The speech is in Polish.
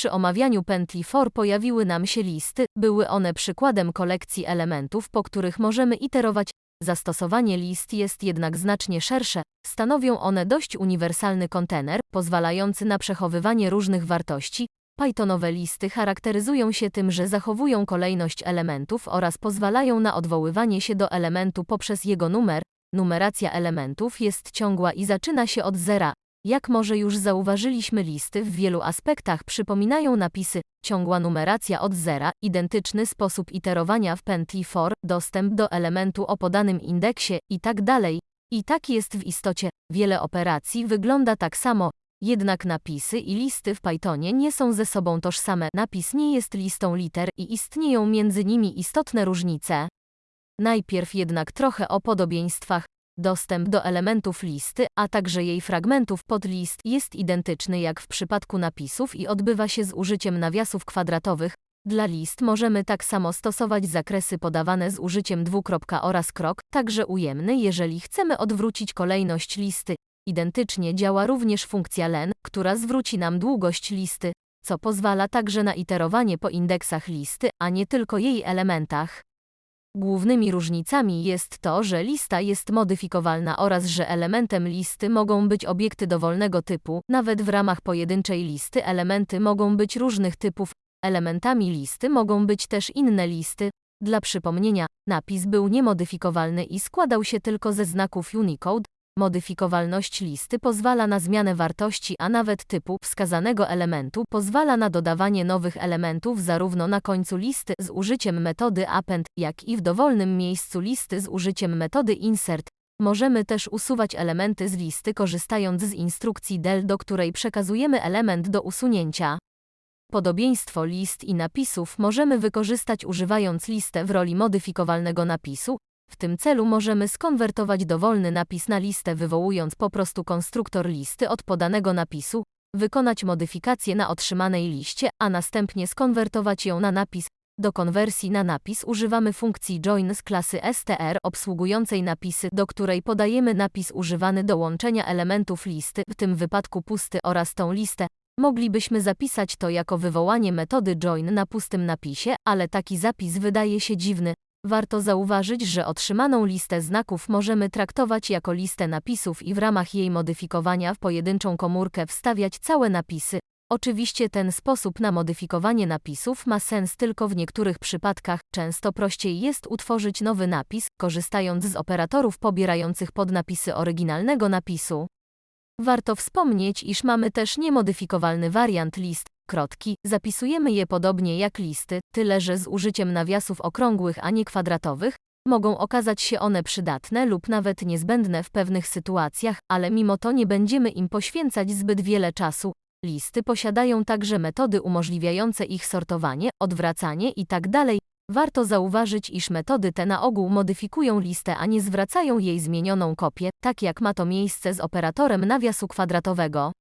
Przy omawianiu pętli for pojawiły nam się listy, były one przykładem kolekcji elementów, po których możemy iterować. Zastosowanie list jest jednak znacznie szersze, stanowią one dość uniwersalny kontener, pozwalający na przechowywanie różnych wartości. Pythonowe listy charakteryzują się tym, że zachowują kolejność elementów oraz pozwalają na odwoływanie się do elementu poprzez jego numer. Numeracja elementów jest ciągła i zaczyna się od zera. Jak może już zauważyliśmy, listy w wielu aspektach przypominają napisy, ciągła numeracja od zera, identyczny sposób iterowania w pętli for, dostęp do elementu o podanym indeksie i tak. I tak jest w istocie. Wiele operacji wygląda tak samo, jednak napisy i listy w Pythonie nie są ze sobą tożsame. Napis nie jest listą liter i istnieją między nimi istotne różnice. Najpierw jednak trochę o podobieństwach. Dostęp do elementów listy, a także jej fragmentów pod list jest identyczny jak w przypadku napisów i odbywa się z użyciem nawiasów kwadratowych. Dla list możemy tak samo stosować zakresy podawane z użyciem dwukropka oraz krok, także ujemny, jeżeli chcemy odwrócić kolejność listy. Identycznie działa również funkcja len, która zwróci nam długość listy, co pozwala także na iterowanie po indeksach listy, a nie tylko jej elementach. Głównymi różnicami jest to, że lista jest modyfikowalna oraz że elementem listy mogą być obiekty dowolnego typu, nawet w ramach pojedynczej listy elementy mogą być różnych typów, elementami listy mogą być też inne listy. Dla przypomnienia, napis był niemodyfikowalny i składał się tylko ze znaków Unicode, Modyfikowalność listy pozwala na zmianę wartości, a nawet typu wskazanego elementu pozwala na dodawanie nowych elementów zarówno na końcu listy z użyciem metody append, jak i w dowolnym miejscu listy z użyciem metody insert. Możemy też usuwać elementy z listy korzystając z instrukcji del, do której przekazujemy element do usunięcia. Podobieństwo list i napisów możemy wykorzystać używając listę w roli modyfikowalnego napisu, w tym celu możemy skonwertować dowolny napis na listę wywołując po prostu konstruktor listy od podanego napisu, wykonać modyfikację na otrzymanej liście, a następnie skonwertować ją na napis. Do konwersji na napis używamy funkcji join z klasy str obsługującej napisy, do której podajemy napis używany do łączenia elementów listy, w tym wypadku pusty oraz tą listę. Moglibyśmy zapisać to jako wywołanie metody join na pustym napisie, ale taki zapis wydaje się dziwny, Warto zauważyć, że otrzymaną listę znaków możemy traktować jako listę napisów i w ramach jej modyfikowania w pojedynczą komórkę wstawiać całe napisy. Oczywiście ten sposób na modyfikowanie napisów ma sens tylko w niektórych przypadkach, często prościej jest utworzyć nowy napis, korzystając z operatorów pobierających podnapisy oryginalnego napisu. Warto wspomnieć, iż mamy też niemodyfikowalny wariant list, krotki, zapisujemy je podobnie jak listy, tyle że z użyciem nawiasów okrągłych, a nie kwadratowych, mogą okazać się one przydatne lub nawet niezbędne w pewnych sytuacjach, ale mimo to nie będziemy im poświęcać zbyt wiele czasu. Listy posiadają także metody umożliwiające ich sortowanie, odwracanie itd. Tak Warto zauważyć, iż metody te na ogół modyfikują listę, a nie zwracają jej zmienioną kopię, tak jak ma to miejsce z operatorem nawiasu kwadratowego.